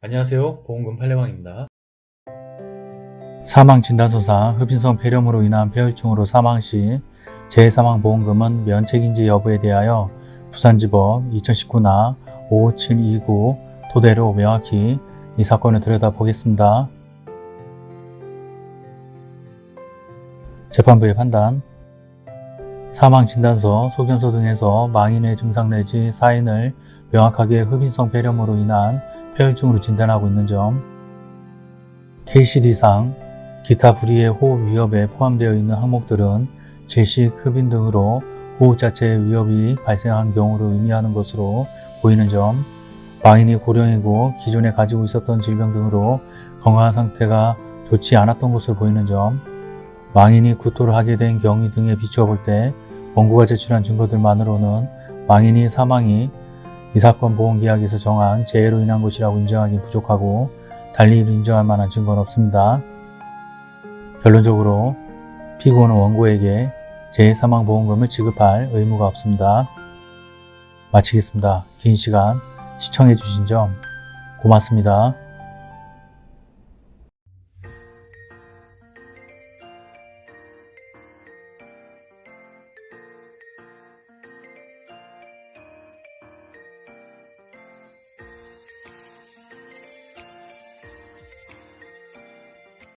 안녕하세요. 보험금 팔례방입니다. 사망진단서상 흡인성 폐렴으로 인한 폐혈증으로 사망 시 재사망보험금은 면책인지 여부에 대하여 부산지법 2019나 5729 토대로 명확히 이 사건을 들여다보겠습니다. 재판부의 판단 사망진단서, 소견서 등에서 망인의 증상 내지 사인을 명확하게 흡인성 폐렴으로 인한 폐혈증으로 진단하고 있는 점. KCD상 기타 불이의 호흡 위협에 포함되어 있는 항목들은 질식, 흡인 등으로 호흡 자체의 위협이 발생한 경우를 의미하는 것으로 보이는 점, 망인이 고령이고 기존에 가지고 있었던 질병 등으로 건강 상태가 좋지 않았던 것으로 보이는 점, 망인이 구토를 하게 된 경위 등에 비추어 볼 때 원고가 제출한 증거들만으로는 망인이 사망이 이 사건 보험계약에서 정한 재해로 인한 것이라고 인정하기 부족하고 달리 인정할 만한 증거는 없습니다. 결론적으로 피고는 원고에게 재해사망보험금을 지급할 의무가 없습니다. 마치겠습니다. 긴 시간 시청해주신 점 고맙습니다.